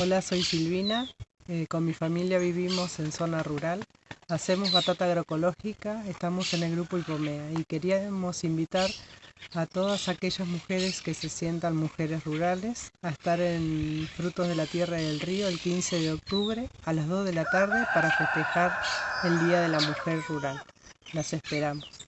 Hola, soy Silvina. Eh, con mi familia vivimos en zona rural. Hacemos batata agroecológica. Estamos en el grupo Ipomea y queríamos invitar a todas aquellas mujeres que se sientan mujeres rurales a estar en Frutos de la Tierra y del Río el 15 de octubre a las 2 de la tarde para festejar el Día de la Mujer Rural. Las esperamos.